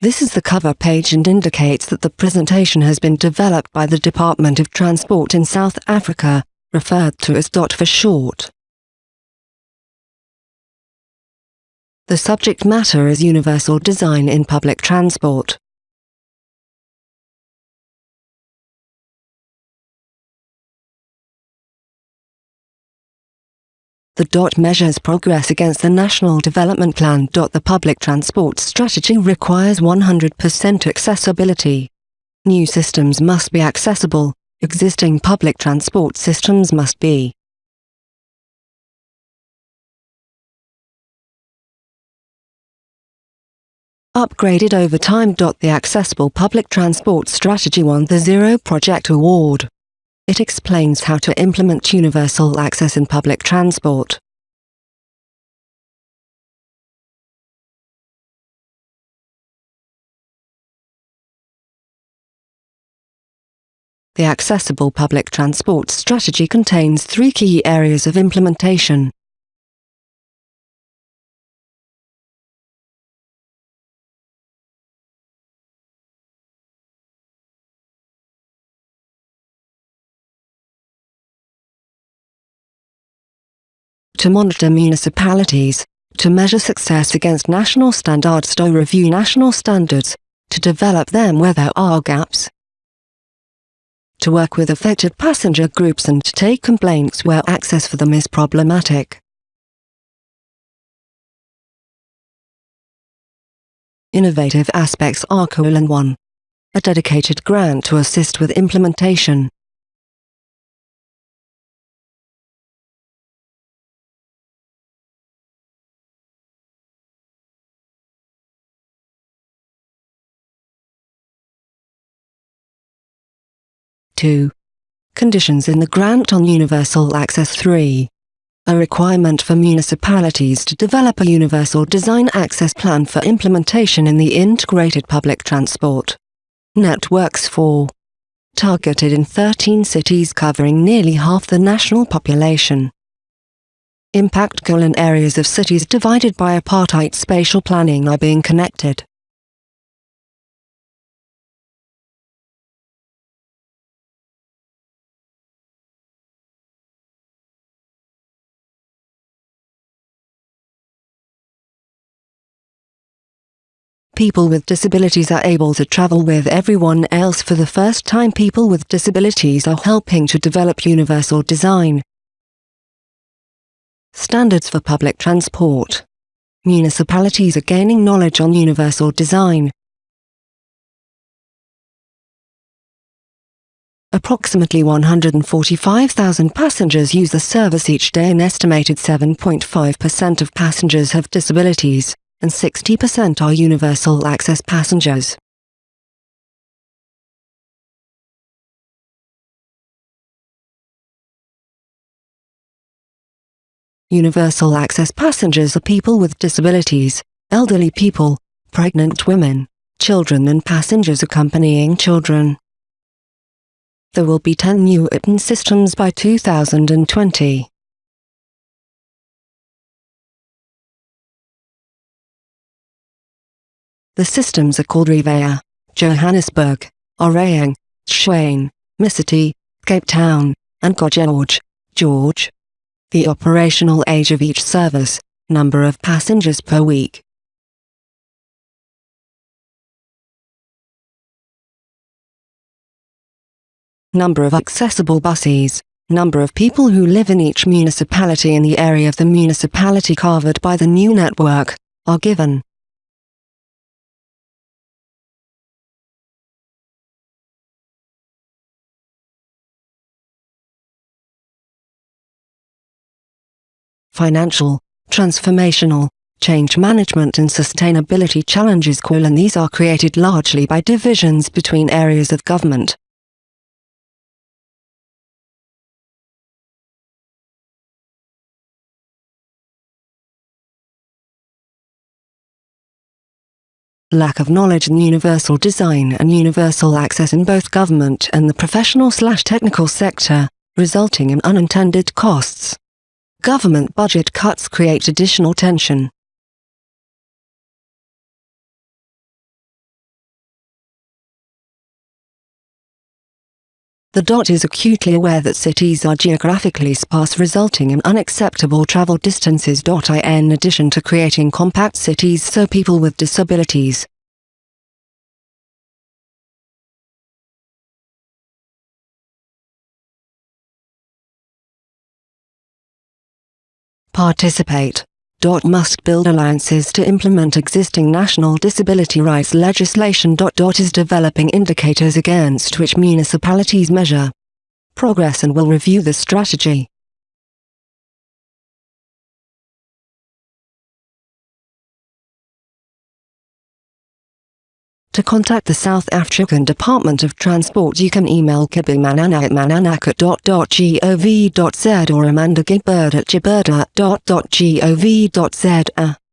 This is the cover page and indicates that the presentation has been developed by the Department of Transport in South Africa, referred to as DOT for short. The subject matter is universal design in public transport. The DOT measures progress against the National Development Plan. The public transport strategy requires 100% accessibility. New systems must be accessible, existing public transport systems must be upgraded over time. The Accessible Public Transport Strategy won the Zero Project Award. It explains how to implement universal access in public transport. The Accessible Public Transport Strategy contains three key areas of implementation. To monitor municipalities, to measure success against national standards to review national standards, to develop them where there are gaps, to work with affected passenger groups and to take complaints where access for them is problematic. Innovative aspects are colon 1. A dedicated grant to assist with implementation. 2. Conditions in the Grant on Universal Access 3. A requirement for municipalities to develop a universal design access plan for implementation in the integrated public transport networks 4. targeted in 13 cities covering nearly half the national population. Impact colon areas of cities divided by apartheid spatial planning are being connected. People with disabilities are able to travel with everyone else for the first time people with disabilities are helping to develop universal design. Standards for public transport. Municipalities are gaining knowledge on universal design. Approximately 145,000 passengers use the service each day An estimated 7.5% of passengers have disabilities and 60% are universal access passengers. Universal access passengers are people with disabilities, elderly people, pregnant women, children and passengers accompanying children. There will be 10 new ITN systems by 2020. The systems are called Rea Vaya, Johannesburg, A Re Yeng, Tshwane, MyCiTi, Cape Town, and GoGeorge, George. The operational age of each service, number of passengers per week. Number of accessible buses, number of people who live in each municipality in the area of the municipality covered by the new network, are given. Financial, transformational, change management and sustainability challenges and these are created largely by divisions between areas of government. Lack of knowledge in universal design and universal access in both government and the professional slash technical sector, resulting in unintended costs. Government budget cuts create additional tension. The DOT is acutely aware that cities are geographically sparse resulting in unacceptable travel distances. In addition to creating compact cities so people with disabilities, participate. Must build alliances to implement existing national disability rights legislation. Is developing indicators against which municipalities measure progress and will review the strategy. To contact the South African Department of Transport you can email kibimanana at mananakat.gov.z or amandagibird at gibirda.gov.z.